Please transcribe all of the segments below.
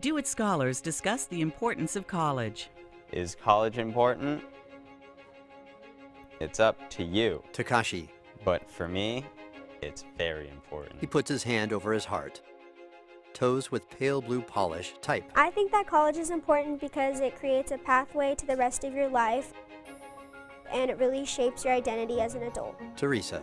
DO-IT scholars discuss the importance of college. Is college important? It's up to you. Takashi. But for me, it's very important. He puts his hand over his heart. Toes with pale blue polish type. I think that college is important because it creates a pathway to the rest of your life and it really shapes your identity as an adult. Teresa.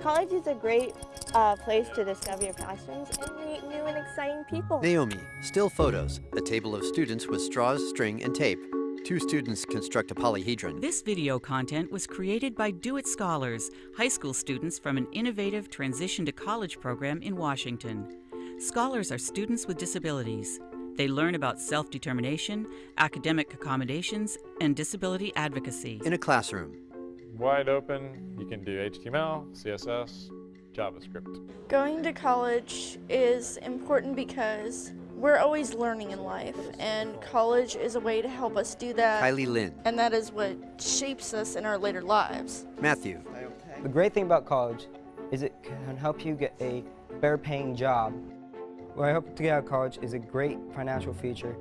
College is a great uh, place to discover your passions and meet new and exciting people. Naomi. Still photos. A table of students with straws, string, and tape. Two students construct a polyhedron. This video content was created by DO-IT Scholars, high school students from an innovative transition to college program in Washington. Scholars are students with disabilities. They learn about self-determination, academic accommodations, and disability advocacy. In a classroom. Wide open, you can do HTML, CSS, JavaScript. Going to college is important because we're always learning in life, and college is a way to help us do that. Kylie Lynn. And that is what shapes us in our later lives. Matthew. The great thing about college is it can help you get a better paying job. What I hope to get out of college is a great financial future.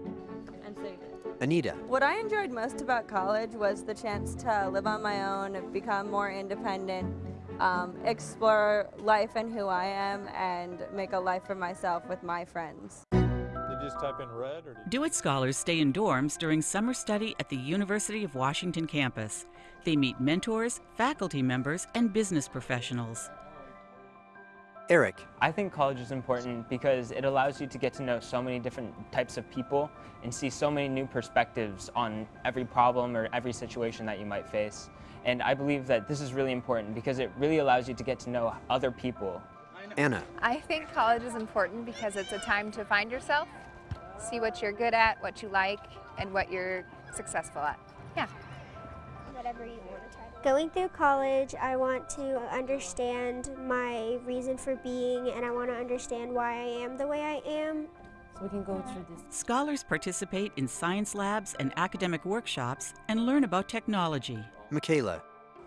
Anita. What I enjoyed most about college was the chance to live on my own, become more independent, um, explore life and who I am, and make a life for myself with my friends. Did you just type in red or did DO-IT scholars stay in dorms during summer study at the University of Washington campus. They meet mentors, faculty members, and business professionals. Eric. I think college is important because it allows you to get to know so many different types of people and see so many new perspectives on every problem or every situation that you might face. And I believe that this is really important because it really allows you to get to know other people. Anna. I think college is important because it's a time to find yourself, see what you're good at, what you like, and what you're successful at. Yeah. Whatever you want to try. Going through college, I want to understand my reason for being and I want to understand why I am the way I am. So we can go through this. Scholars participate in science labs and academic workshops and learn about technology. Michaela.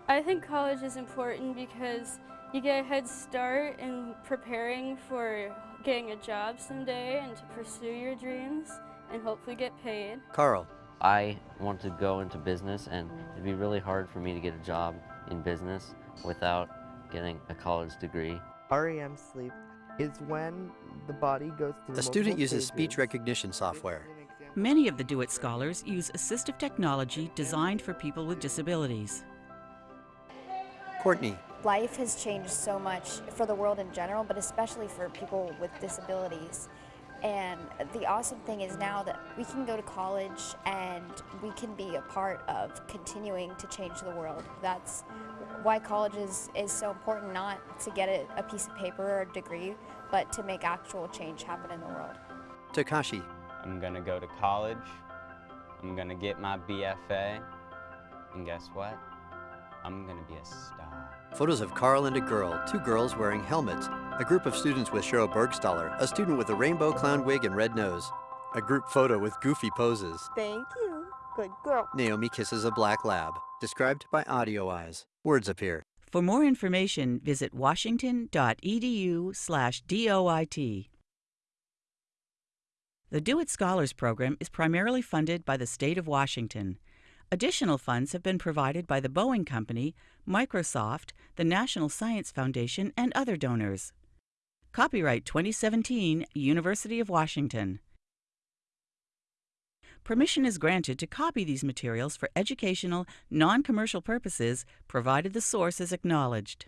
I think college is important because you get a head start in preparing for getting a job someday and to pursue your dreams and hopefully get paid. Carl. I want to go into business and it'd be really hard for me to get a job in business without getting a college degree. REM sleep is when the body goes through A student uses stages. speech recognition software. Many of the DO-IT scholars use assistive technology designed for people with disabilities. Courtney. Life has changed so much for the world in general, but especially for people with disabilities. And the awesome thing is now that we can go to college and we can be a part of continuing to change the world. That's why college is, is so important, not to get a, a piece of paper or a degree, but to make actual change happen in the world. Takashi. I'm gonna go to college. I'm gonna get my BFA. And guess what? I'm gonna be a star. Photos of Carl and a girl, two girls wearing helmets, a group of students with Sheryl Burgstahler, a student with a rainbow clown wig and red nose, a group photo with goofy poses. Thank you. Good girl. Naomi kisses a black lab, described by Audio Eyes. Words appear. For more information, visit washington.edu slash DOIT. The DO-IT Scholars Program is primarily funded by the state of Washington. Additional funds have been provided by the Boeing Company, Microsoft, the National Science Foundation, and other donors. Copyright 2017, University of Washington. Permission is granted to copy these materials for educational, non-commercial purposes, provided the source is acknowledged.